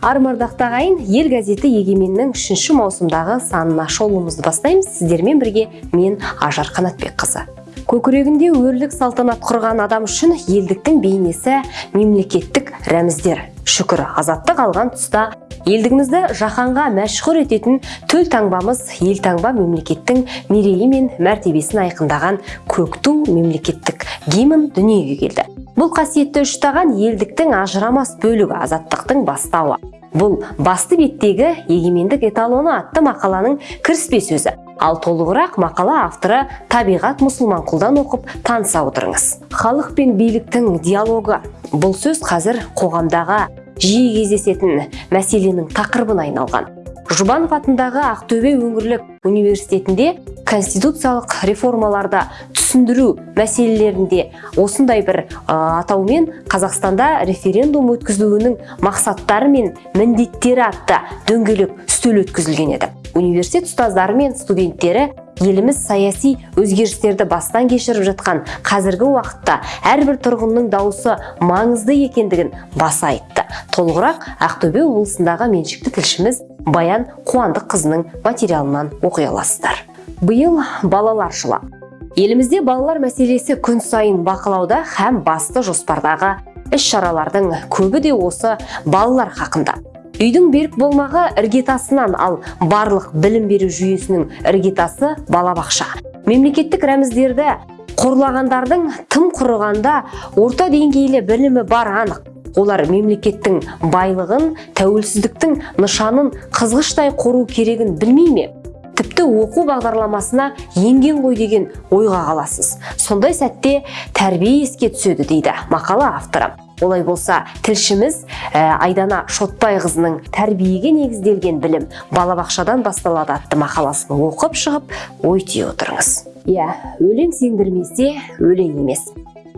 армардақты ағайын ел газеті егеменнің үшінші маусымдағы санына шолуымызды бастаймыз. Сіздермен бірге мен ажар қанатбекқызы. Көкірегінде өрлік салтанат құрған адам үшін елдіктің бейнесі мемлекеттік рәміздер. Шүкір азаттық алған тұста елдігімізді жаһанға мәшһүр ететін төл таңбамыз елтаңба мемлекеттің мерейі мен мәртебесін айқындаған көк ту мемлекеттік гимн дүниеге келді. Бұл қасиетті үштаған елдіктің ажырамас бөлігі азаттықтың бастауы. Бұл басты беттегі егемендік эталоны атты мақаланың кіріспе сөзі. Ал толығырақ мақала авторы табиғат мұсылманқұлдан оқып таныса отырыңыз. Халық пен биліктің диалогы. Бұл сөз қазір қоғамдағы жиі кездесетін мәселенің тақырыбына айналған. Жұбанов атындағы ақтөбе өңірлік университетінде конституциялық реформаларды түсіндіру мәселелерінде осындай бір атаумен қазақстанда референдум өткізілуінің мақсаттары мен міндеттері атты дөңгелек үстел өткізілген еді. Университет ұстаздары мен студенттері еліміз саяси өзгерістерді бастан кешіріп жатқан қазіргі уақытта әрбір тұрғынның дауысы маңызды екендігін баса айтты. Толығырақ ақтөбе облысындағы меншікті тілшіміз баян қуандық қызының материалынан оқи аласыздар. Биыл балалар жылы. Елімізде балалар мәселесі күн сайын бақылауда һәм басты жоспардағы іс-шаралардың көбі де осы балалар хақында. Үйдің берік болмағы іргетасынан ал барлық білім беру жүйесінің іргетасы балабақша. Мемлекеттік рәміздерді қорлағандардың тым құрығанда орта деңгейлі білімі бар анық. Олар мемлекеттің байлығын тәуелсіздіктің нышанын қызғыштай қору керегін білмей ме? Тіпті оқу бағдарламасына енген ғой деген ойға қаласыз. Сондай сәтте тәрбие еске түседі дейді мақала авторы. Олай болса тілшіміз айдана шотбайқызының тәрбиеге негізделген білім балабақшадан басталады атты мақаласын оқып шығып ой түйе отырыңыз. Иә өлең сендірмесе өлең емес.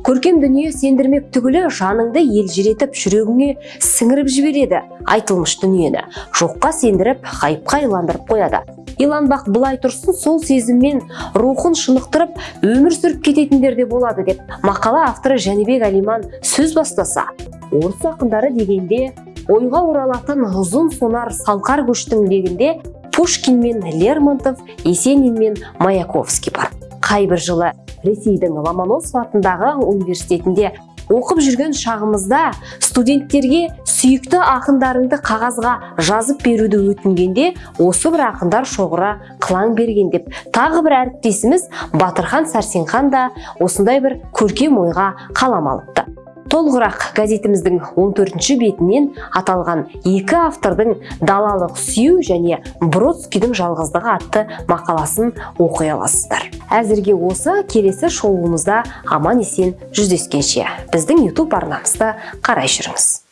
Көркем дүние сендірмек түгілі жаныңды елжіретіп жүрегіңе сіңіріп жібереді айтылмыш дүниені жоққа сендіріп ғайыпқа иландырып қояды. Иланбақ былай тұрсын сол сезіммен рухын шынықтырып өмір сүріп кететіндер де болады деп мақала авторы жәнібек әлиман сөз бастаса. Орыс ақындары дегенде ойға оралатын ұзын сонар салқар көштің легінде пушкин мен лермонтов есенин мен маяковский бар. Қайбір жылы ресейдің ломоносов атындағы университетінде оқып жүрген шағымызда студенттерге сүйікті ақындарыңды қағазға жазып беруді өтінгенде осы бір ақындар шоғыры қылаң берген деп тағы бір әріптесіміз батырхан сәрсенхан да осындай бір көркем ойға қалам алыпты толығырақ газетіміздің 14 бетінен аталған екі автордың далалық сүю және бродскийдің жалғыздығы атты мақаласын оқи аласыздар. Әзірге осы келесі шоуымызда аман есен жүздескенше. Біздің YouTube арнамызды қарай жүріңіз.